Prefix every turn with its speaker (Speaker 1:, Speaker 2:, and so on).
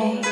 Speaker 1: away.